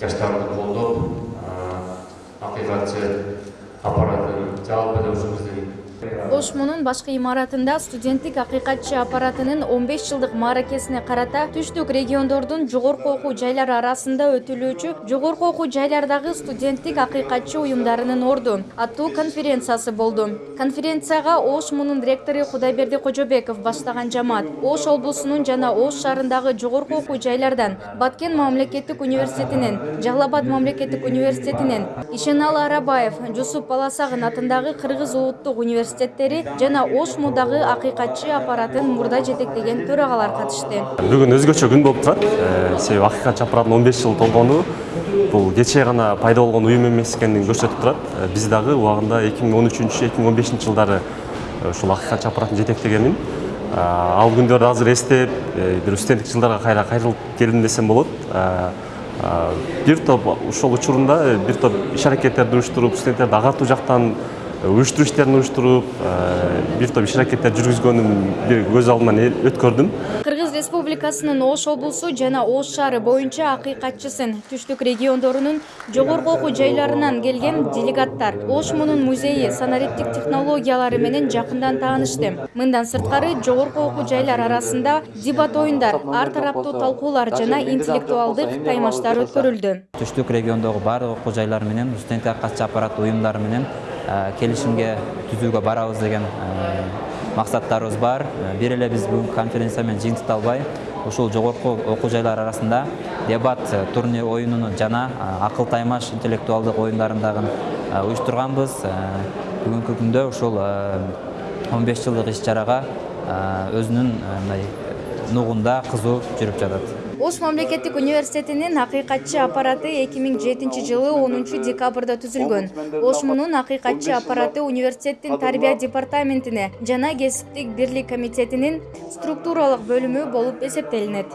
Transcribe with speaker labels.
Speaker 1: жаштарды қолдап ақиқатшы аппаратын жалпы өзіміздің
Speaker 2: ошмунун башкы имаратында студенттик акыйкатчы аппаратынын он беш жылдык мааракесине карата түштүк региондордун жогорку окуу жайлары арасында өтүлүүчү жогорку окуу жайлардагы студенттик акыйкатчы уюмдарынын орду. Аттуу конференциясы болду. Конференцияга ош мунун ректору кудайберди кожобеков баштаган жамаат. Ош облусунун жана ош шаарындагы жогорку окуу жайлардан баткен мамлекеттик университетинен жалал абад мамлекеттик университетинен ишеналы арабаев жусуп баласагын атындагы кыргыз улуттук университети университеттери жана ош мудагы акыйкатчы аппаратын мурда жетектеген төрагалар катышты
Speaker 3: бүгүн өзгөчө күн болуп турат. Э, себеби акыйкатчы аппараттын он беш жыл толгону бул кечээ гана пайда болгон уюм эмес экенин көрсөтүп турат. Э, биз дагы убагында эки миң он үчүнчү эки миң он бешинчи жылдары э, ушул акыйкатчы аппаратын жетектегенмин. Ал күндөрдү азыр эстеп бир студенттик жылдарга кайра кайрылып келдим десем болот. Бир топ ошол учурунда бир топ иш аракеттерди уюштуруп студенттерди агартуу жактан уюштуруу иштерин уюштуруп э, бир топ иш аракеттер жүргүзгөнүм бир көз алдыман өткөрдүм.
Speaker 2: Кыргыз республикасынын ош облусу жана ош шаары боюнча акыйкатчысын түштүк региондорунун жогорку окуу жайларынан келген делегаттар ош мунун музейи санариптик технологиялары менен жакындан таанышты. Мындан сырткары жогорку окуу жайлар арасында дебат оюндар ар тараптуу талкуулар жана интеллектуалдык таймаштар өткөрүлдү.
Speaker 4: Түштүк региондогу баардык окуу жайлар менен студенттик акыйкатчы аппарат уюмдары менен келишимге түзүүгө барабыз деген э, максаттарыбыз бар. Э, бир эле биз бүгүнкү конференция менен жыйынтыкталбай ушул жогорку окуу жайлар арасында дебат турнир оюнун жана акыл таймаш интеллектуалдык оюндарын дагы уюштурганбыз. Бүгүнкү күндө ушул он беш жылдык иш чарага өзүнүн мындай нугунда кызуу жүрүп жатат
Speaker 2: ош мамлекеттик университетинин акыйкатчы аппараты эки миң жетинчи жылы онунчу декабрда түзүлгөн. Ош мунун акыйкатчы аппараты университеттин тарбия департаментине жана кесиптик бирлик комитетинин структуралык бөлүмү болуп эсептелинет